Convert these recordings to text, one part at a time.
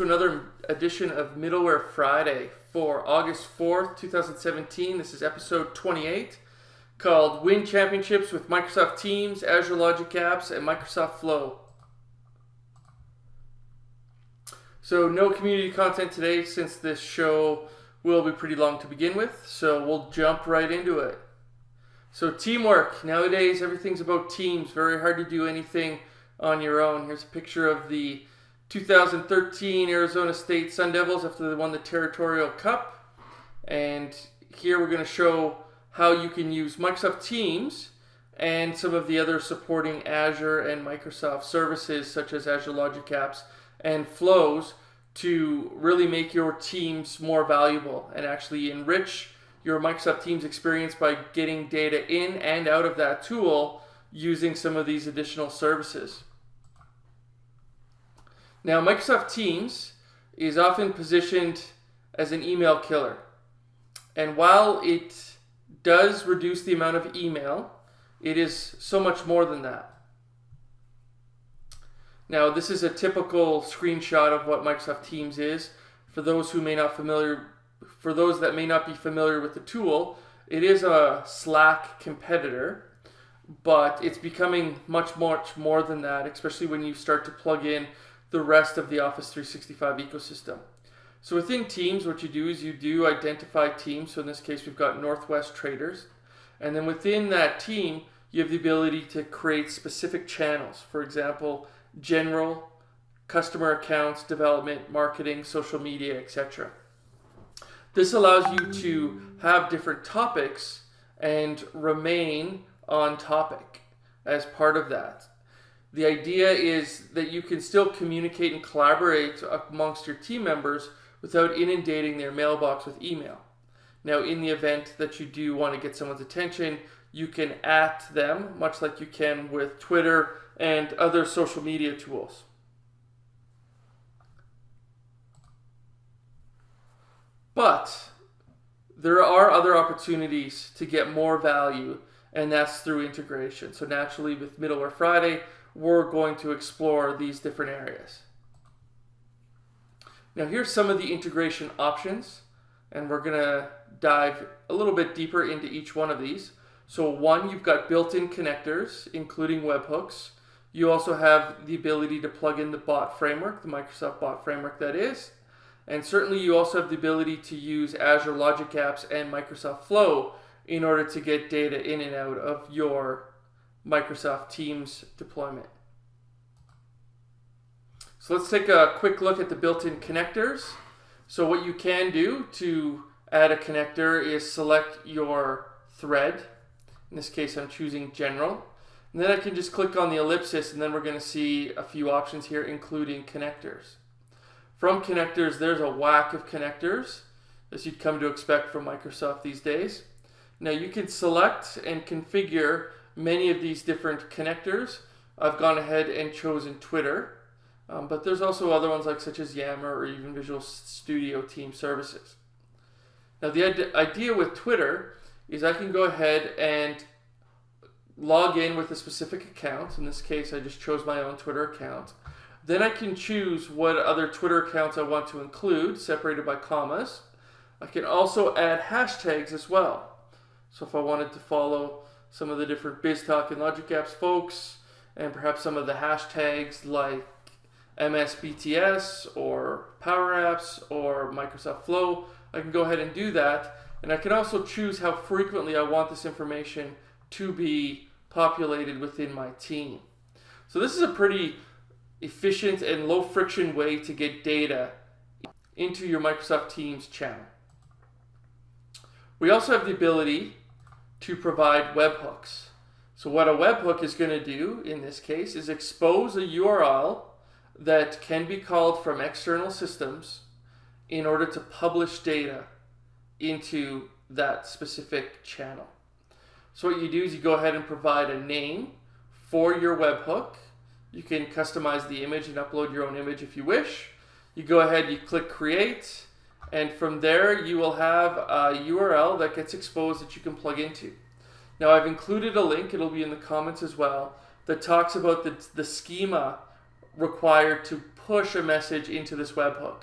to another edition of Middleware Friday for August 4th, 2017. This is episode 28 called Win Championships with Microsoft Teams, Azure Logic Apps, and Microsoft Flow. So, no community content today since this show will be pretty long to begin with, so we'll jump right into it. So, teamwork. Nowadays, everything's about teams. Very hard to do anything on your own. Here's a picture of the 2013 Arizona State Sun Devils after they won the Territorial Cup. And here we're going to show how you can use Microsoft Teams and some of the other supporting Azure and Microsoft services such as Azure Logic Apps and Flows to really make your teams more valuable and actually enrich your Microsoft Teams experience by getting data in and out of that tool using some of these additional services. Now, Microsoft Teams is often positioned as an email killer. And while it does reduce the amount of email, it is so much more than that. Now, this is a typical screenshot of what Microsoft Teams is. For those who may not familiar, for those that may not be familiar with the tool, it is a Slack competitor, but it's becoming much, much more than that, especially when you start to plug in the rest of the Office 365 ecosystem. So within teams, what you do is you do identify teams. So in this case, we've got Northwest Traders. And then within that team, you have the ability to create specific channels. For example, general, customer accounts, development, marketing, social media, etc. This allows you to have different topics and remain on topic as part of that. The idea is that you can still communicate and collaborate amongst your team members without inundating their mailbox with email. Now, in the event that you do want to get someone's attention, you can at them, much like you can with Twitter and other social media tools. But there are other opportunities to get more value, and that's through integration. So naturally, with Middleware Friday, we're going to explore these different areas. Now here's some of the integration options and we're going to dive a little bit deeper into each one of these. So one, you've got built-in connectors, including webhooks. You also have the ability to plug in the bot framework, the Microsoft bot framework that is. And certainly you also have the ability to use Azure Logic Apps and Microsoft Flow in order to get data in and out of your Microsoft Teams deployment. So let's take a quick look at the built-in connectors. So what you can do to add a connector is select your thread. In this case, I'm choosing general. And then I can just click on the ellipsis and then we're going to see a few options here, including connectors. From connectors, there's a whack of connectors, as you'd come to expect from Microsoft these days. Now you can select and configure many of these different connectors. I've gone ahead and chosen Twitter, um, but there's also other ones like such as Yammer or even Visual Studio Team Services. Now the idea with Twitter is I can go ahead and log in with a specific account. In this case, I just chose my own Twitter account. Then I can choose what other Twitter accounts I want to include, separated by commas. I can also add hashtags as well. So if I wanted to follow some of the different BizTalk and Logic Apps folks, and perhaps some of the hashtags like MSBTS or Power Apps or Microsoft Flow. I can go ahead and do that. And I can also choose how frequently I want this information to be populated within my team. So this is a pretty efficient and low friction way to get data into your Microsoft Teams channel. We also have the ability to provide webhooks. So what a webhook is going to do in this case is expose a URL that can be called from external systems in order to publish data into that specific channel. So what you do is you go ahead and provide a name for your webhook. You can customize the image and upload your own image if you wish. You go ahead, you click create, and from there you will have a URL that gets exposed that you can plug into. Now I've included a link, it'll be in the comments as well, that talks about the, the schema required to push a message into this webhook.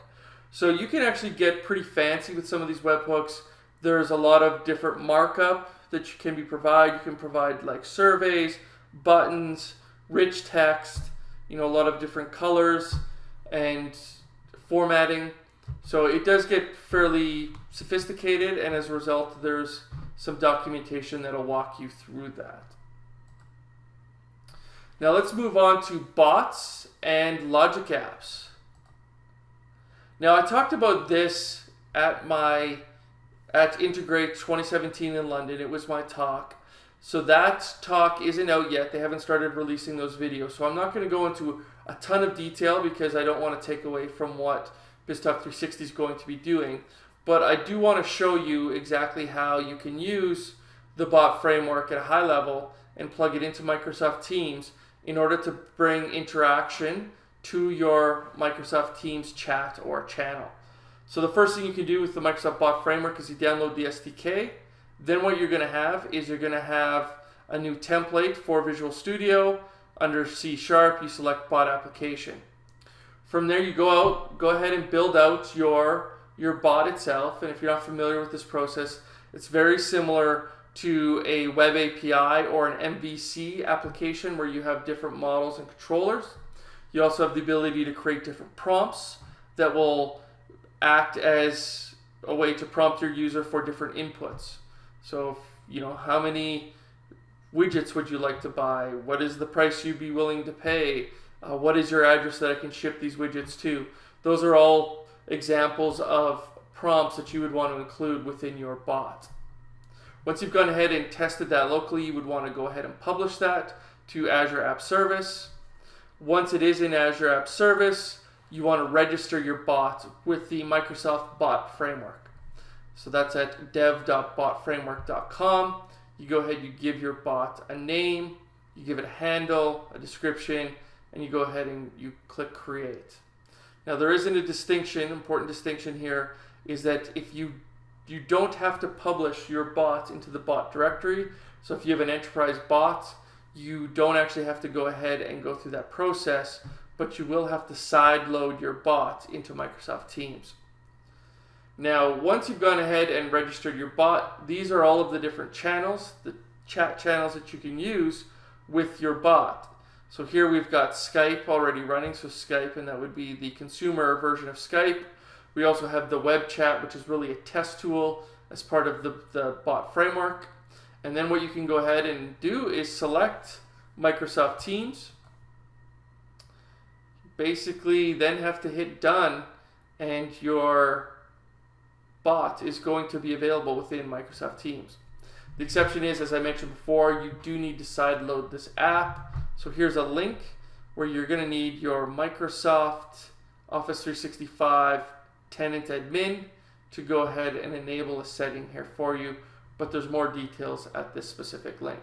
So you can actually get pretty fancy with some of these webhooks. There's a lot of different markup that you can be provide. You can provide like surveys, buttons, rich text, you know, a lot of different colors and formatting. So it does get fairly sophisticated and as a result there's some documentation that'll walk you through that. Now let's move on to bots and logic apps. Now I talked about this at my at Integrate 2017 in London. It was my talk. So that talk isn't out yet. They haven't started releasing those videos. So I'm not going to go into a ton of detail because I don't want to take away from what BizTalk 360 is going to be doing. But I do want to show you exactly how you can use the bot framework at a high level and plug it into Microsoft Teams in order to bring interaction to your Microsoft Teams chat or channel. So the first thing you can do with the Microsoft Bot Framework is you download the SDK. Then what you're going to have is you're going to have a new template for Visual Studio. Under C Sharp, you select Bot Application. From there, you go out, go ahead and build out your, your bot itself. And if you're not familiar with this process, it's very similar to a web API or an MVC application where you have different models and controllers. You also have the ability to create different prompts that will act as a way to prompt your user for different inputs. So, you know, how many widgets would you like to buy? What is the price you'd be willing to pay? Uh, what is your address that I can ship these widgets to? Those are all examples of prompts that you would want to include within your bot. Once you've gone ahead and tested that locally, you would want to go ahead and publish that to Azure App Service. Once it is in Azure App Service, you want to register your bot with the Microsoft Bot Framework. So that's at dev.botframework.com. You go ahead, you give your bot a name, you give it a handle, a description, and you go ahead and you click create. Now there isn't a distinction, important distinction here, is that if you you don't have to publish your bot into the bot directory. So if you have an enterprise bot, you don't actually have to go ahead and go through that process, but you will have to side load your bot into Microsoft Teams. Now, once you've gone ahead and registered your bot, these are all of the different channels, the chat channels that you can use with your bot. So here we've got Skype already running, so Skype, and that would be the consumer version of Skype. We also have the web chat, which is really a test tool as part of the, the bot framework. And then what you can go ahead and do is select Microsoft Teams. Basically, then have to hit done and your bot is going to be available within Microsoft Teams. The exception is, as I mentioned before, you do need to sideload this app. So here's a link where you're going to need your Microsoft Office 365 tenant admin to go ahead and enable a setting here for you but there's more details at this specific link.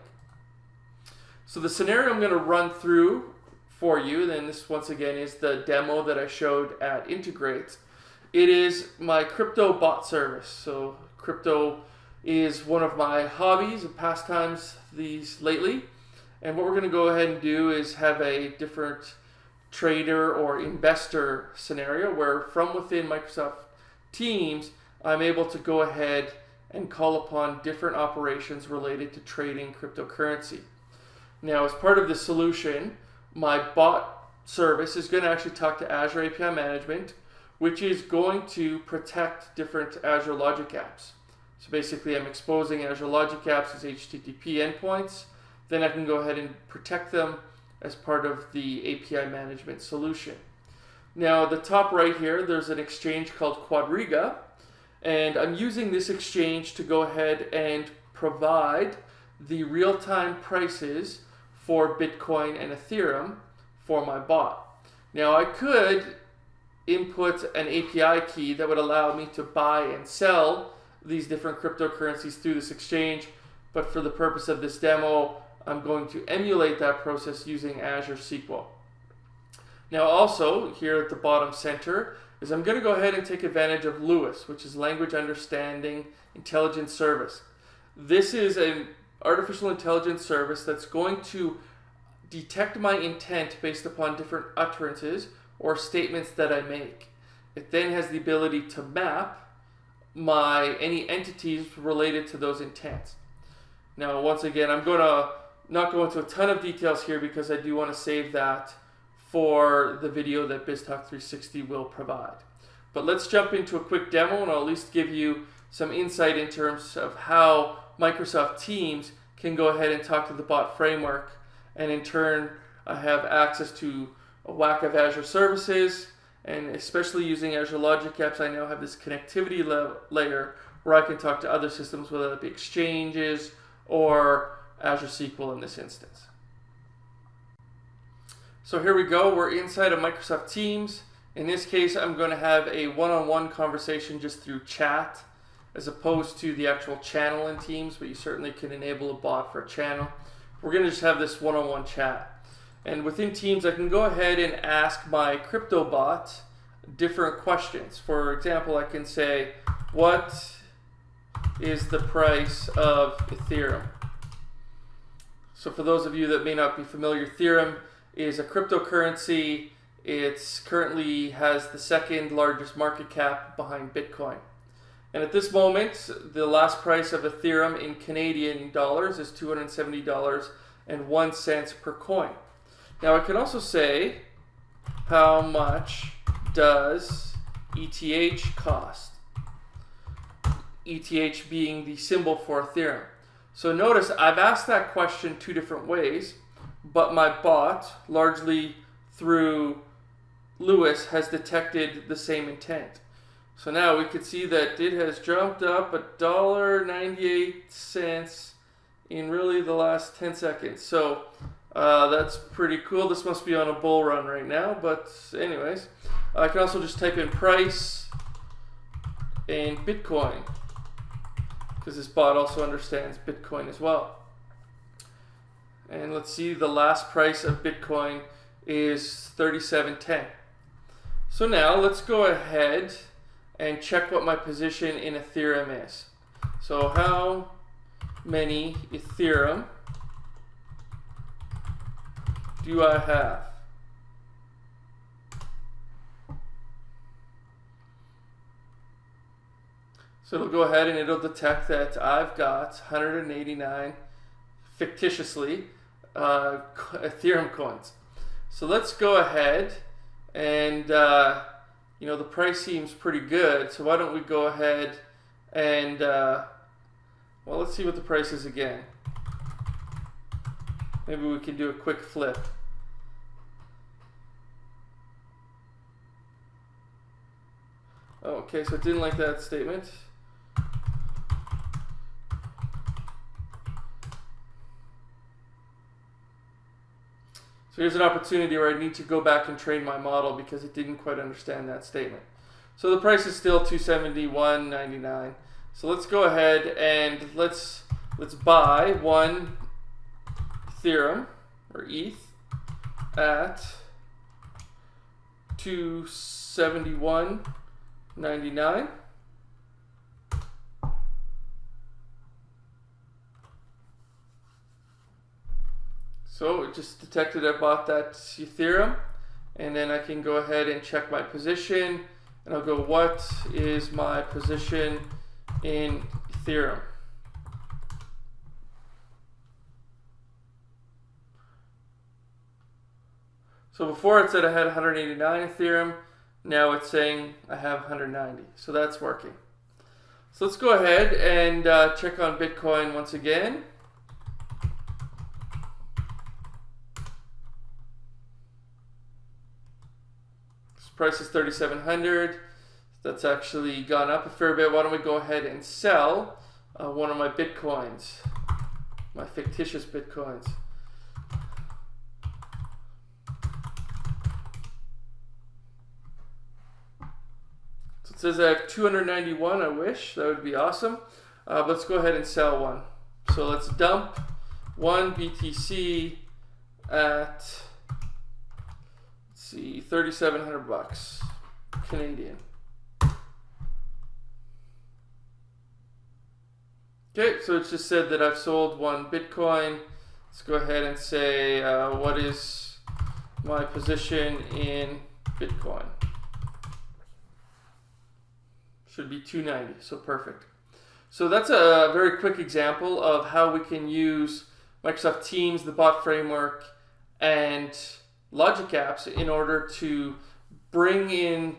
So the scenario I'm going to run through for you, then this once again is the demo that I showed at Integrate. It is my crypto bot service. So crypto is one of my hobbies and pastimes these lately. And what we're going to go ahead and do is have a different trader or investor scenario where from within Microsoft Teams, I'm able to go ahead and call upon different operations related to trading cryptocurrency. Now, as part of the solution, my bot service is going to actually talk to Azure API Management, which is going to protect different Azure Logic apps. So basically, I'm exposing Azure Logic apps as HTTP endpoints. Then I can go ahead and protect them as part of the API management solution. Now, the top right here, there's an exchange called Quadriga, and I'm using this exchange to go ahead and provide the real-time prices for Bitcoin and Ethereum for my bot. Now I could input an API key that would allow me to buy and sell these different cryptocurrencies through this exchange, but for the purpose of this demo, I'm going to emulate that process using Azure SQL. Now also, here at the bottom center, is I'm going to go ahead and take advantage of LUIS, which is Language Understanding Intelligence Service. This is an artificial intelligence service that's going to detect my intent based upon different utterances or statements that I make. It then has the ability to map my any entities related to those intents. Now, once again, I'm going to not go into a ton of details here because I do want to save that for the video that BizTalk 360 will provide. But let's jump into a quick demo and I'll at least give you some insight in terms of how Microsoft Teams can go ahead and talk to the bot framework and in turn I have access to a whack of Azure services and especially using Azure Logic Apps I now have this connectivity layer where I can talk to other systems whether it be exchanges or Azure SQL in this instance. So here we go, we're inside of Microsoft Teams. In this case, I'm going to have a one-on-one -on -one conversation just through chat as opposed to the actual channel in Teams, but you certainly can enable a bot for a channel. We're going to just have this one-on-one -on -one chat. And within Teams, I can go ahead and ask my crypto bot different questions. For example, I can say, what is the price of Ethereum? So for those of you that may not be familiar, Ethereum is a cryptocurrency. It currently has the second largest market cap behind Bitcoin. And at this moment, the last price of Ethereum in Canadian dollars is $270.01 per coin. Now I can also say how much does ETH cost? ETH being the symbol for Ethereum. So notice I've asked that question two different ways, but my bot, largely through LUIS, has detected the same intent. So now we can see that it has jumped up a dollar ninety-eight cents in really the last 10 seconds. So uh, that's pretty cool. This must be on a bull run right now, but anyways, I can also just type in price and Bitcoin because this bot also understands Bitcoin as well. And let's see, the last price of Bitcoin is 37.10. So now let's go ahead and check what my position in Ethereum is. So how many Ethereum do I have? So it'll go ahead and it'll detect that I've got 189 fictitiously uh, Ethereum coins. So let's go ahead and uh, you know the price seems pretty good. So why don't we go ahead and uh, well let's see what the price is again. Maybe we can do a quick flip. Okay, so it didn't like that statement. So here's an opportunity where I need to go back and train my model because it didn't quite understand that statement. So the price is still 271.99. So let's go ahead and let's let's buy one Ethereum or ETH at 271.99. So it just detected I bought that Ethereum and then I can go ahead and check my position and I'll go what is my position in Ethereum. So before it said I had 189 Ethereum, now it's saying I have 190. So that's working. So let's go ahead and uh, check on Bitcoin once again. Price is 3700 that's actually gone up a fair bit. Why don't we go ahead and sell uh, one of my bitcoins my fictitious bitcoins. So it says I have 291 I wish. That would be awesome. Uh, let's go ahead and sell one. So let's dump one BTC at see, 3,700 bucks Canadian. Okay, so it's just said that I've sold one Bitcoin. Let's go ahead and say uh, what is my position in Bitcoin. Should be 290, so perfect. So that's a very quick example of how we can use Microsoft Teams, the bot framework, and Logic Apps in order to bring in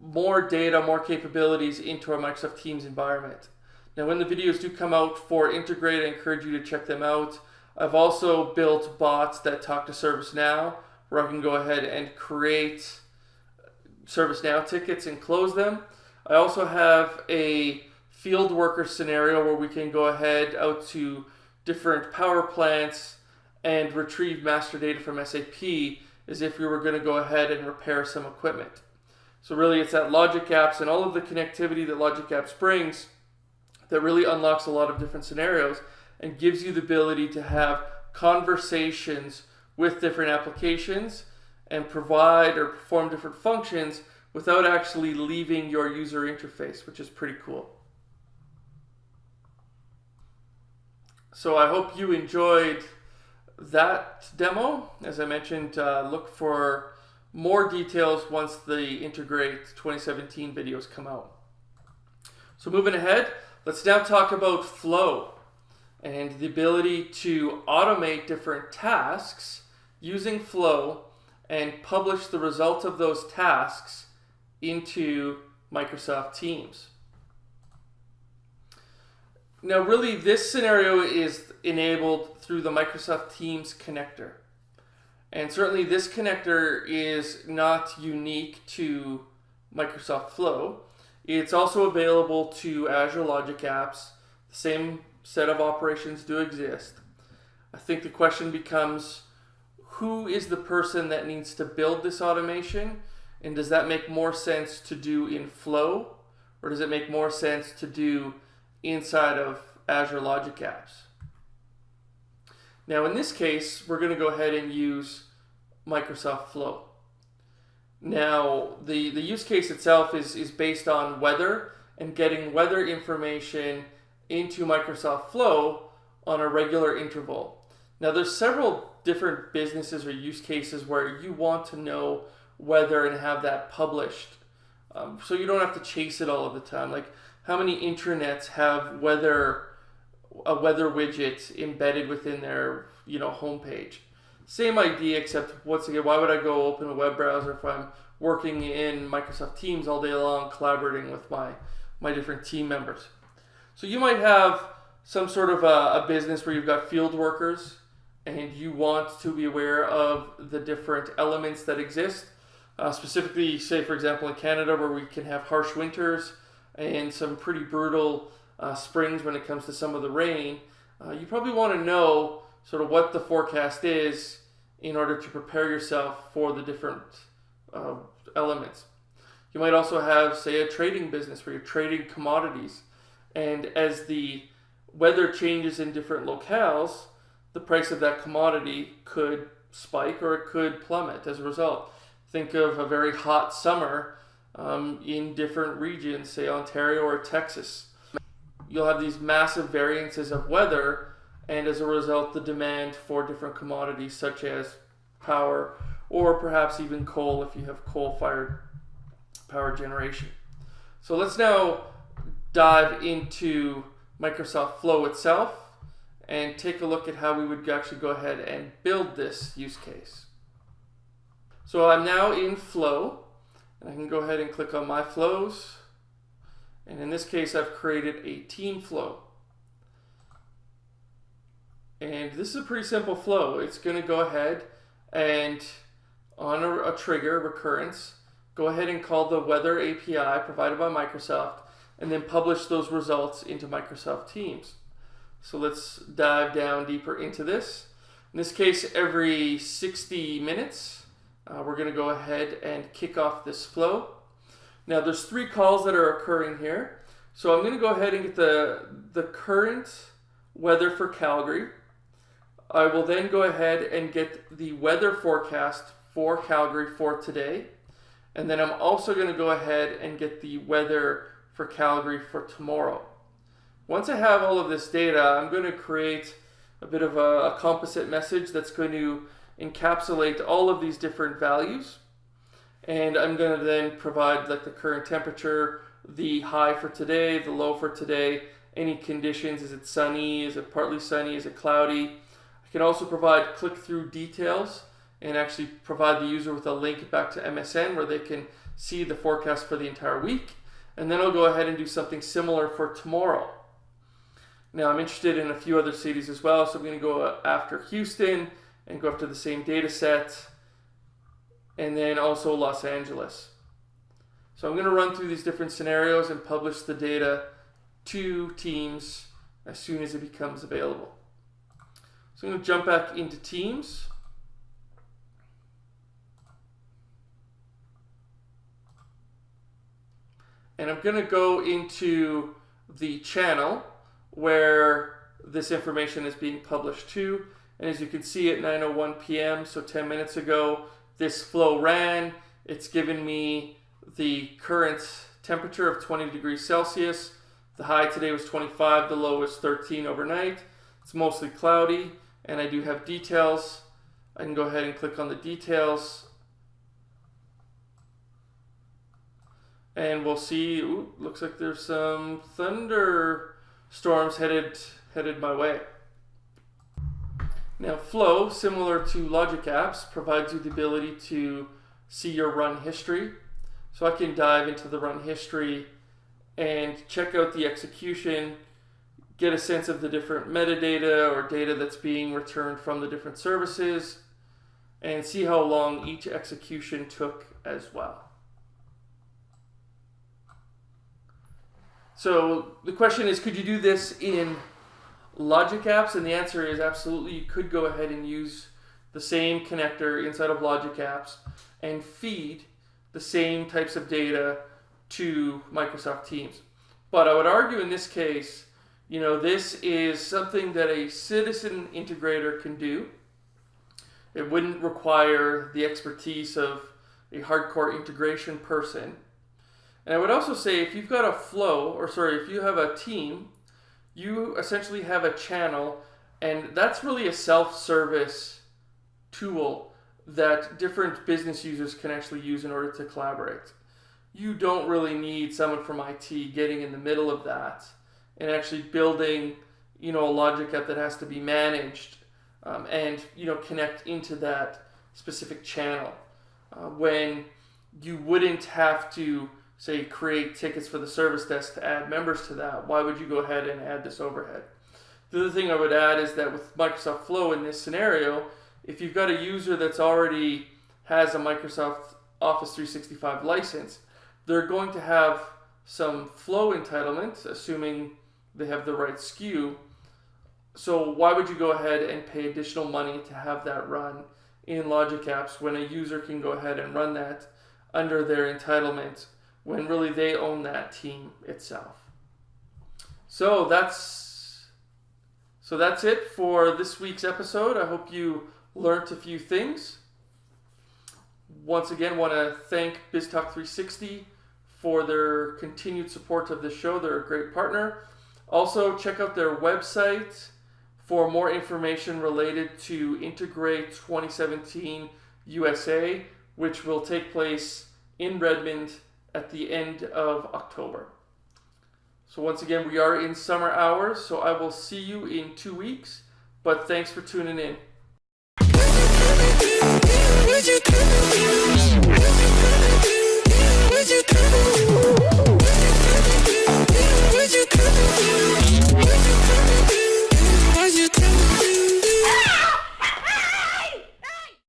more data, more capabilities into our Microsoft Teams environment. Now, when the videos do come out for Integrate, I encourage you to check them out. I've also built bots that talk to ServiceNow, where I can go ahead and create ServiceNow tickets and close them. I also have a field worker scenario where we can go ahead out to different power plants and retrieve master data from SAP as if we were going to go ahead and repair some equipment. So really it's that Logic Apps and all of the connectivity that Logic Apps brings that really unlocks a lot of different scenarios and gives you the ability to have conversations with different applications and provide or perform different functions without actually leaving your user interface, which is pretty cool. So I hope you enjoyed that demo. As I mentioned, uh, look for more details once the Integrate 2017 videos come out. So moving ahead, let's now talk about flow and the ability to automate different tasks using flow and publish the results of those tasks into Microsoft Teams. Now really this scenario is enabled through the Microsoft Teams connector. And certainly this connector is not unique to Microsoft Flow. It's also available to Azure Logic Apps. The same set of operations do exist. I think the question becomes, who is the person that needs to build this automation? And does that make more sense to do in Flow? Or does it make more sense to do inside of Azure Logic Apps? Now in this case, we're going to go ahead and use Microsoft Flow. Now, the, the use case itself is, is based on weather and getting weather information into Microsoft Flow on a regular interval. Now, there's several different businesses or use cases where you want to know weather and have that published. Um, so you don't have to chase it all of the time. Like how many intranets have weather a weather widget embedded within their you know homepage? Same idea, except once again, why would I go open a web browser if I'm working in Microsoft Teams all day long, collaborating with my, my different team members? So you might have some sort of a, a business where you've got field workers and you want to be aware of the different elements that exist. Uh, specifically, say for example in Canada where we can have harsh winters and some pretty brutal uh, springs when it comes to some of the rain, uh, you probably want to know sort of what the forecast is in order to prepare yourself for the different uh, elements. You might also have, say, a trading business where you're trading commodities. And as the weather changes in different locales, the price of that commodity could spike or it could plummet as a result. Think of a very hot summer um, in different regions, say Ontario or Texas. You'll have these massive variances of weather and as a result the demand for different commodities such as power or perhaps even coal if you have coal-fired power generation. So let's now dive into Microsoft Flow itself and take a look at how we would actually go ahead and build this use case. So I'm now in Flow and I can go ahead and click on my flows and in this case I've created a team flow. And this is a pretty simple flow. It's going to go ahead and on a, a, trigger recurrence, go ahead and call the weather API provided by Microsoft and then publish those results into Microsoft Teams. So let's dive down deeper into this. In this case, every 60 minutes, uh, we're going to go ahead and kick off this flow. Now there's three calls that are occurring here. So I'm going to go ahead and get the, the current weather for Calgary. I will then go ahead and get the weather forecast for Calgary for today. And then I'm also going to go ahead and get the weather for Calgary for tomorrow. Once I have all of this data, I'm going to create a bit of a, a composite message that's going to encapsulate all of these different values. And I'm going to then provide like the current temperature, the high for today, the low for today, any conditions, is it sunny, is it partly sunny, is it cloudy. I can also provide click-through details and actually provide the user with a link back to MSN where they can see the forecast for the entire week. And then I'll go ahead and do something similar for tomorrow. Now I'm interested in a few other cities as well, so I'm going to go uh, after Houston and go after the same data set, and then also Los Angeles. So I'm going to run through these different scenarios and publish the data to Teams as soon as it becomes available. So I'm going to jump back into Teams. And I'm going to go into the channel where this information is being published to. And as you can see at 9.01 p.m., so 10 minutes ago, this flow ran. It's given me the current temperature of 20 degrees Celsius. The high today was 25, the low was 13 overnight. It's mostly cloudy, and I do have details. I can go ahead and click on the details. And we'll see, ooh, looks like there's some thunder storms headed, headed my way. Now Flow, similar to Logic Apps, provides you the ability to see your run history. So I can dive into the run history and check out the execution, get a sense of the different metadata or data that's being returned from the different services, and see how long each execution took as well. So the question is, could you do this in Logic Apps? And the answer is absolutely. You could go ahead and use the same connector inside of Logic Apps and feed the same types of data to Microsoft Teams. But I would argue in this case, you know, this is something that a citizen integrator can do. It wouldn't require the expertise of a hardcore integration person. And I would also say if you've got a flow, or sorry, if you have a team, you essentially have a channel, and that's really a self-service tool that different business users can actually use in order to collaborate. You don't really need someone from IT getting in the middle of that and actually building, you know, a logic app that has to be managed um, and, you know, connect into that specific channel. Uh, when you wouldn't have to say create tickets for the service desk to add members to that, why would you go ahead and add this overhead? The other thing I would add is that with Microsoft Flow in this scenario, if you've got a user that's already has a Microsoft Office 365 license, they're going to have some flow entitlement, assuming they have the right SKU. So why would you go ahead and pay additional money to have that run in Logic Apps when a user can go ahead and run that under their entitlement when really they own that team itself. So that's so that's it for this week's episode. I hope you learned a few things. Once again, want to thank BizTalk 360 for their continued support of the show. They're a great partner. Also, check out their website for more information related to Integrate 2017 USA, which will take place in Redmond at the end of October. So once again, we are in summer hours, so I will see you in two weeks, but thanks for tuning in.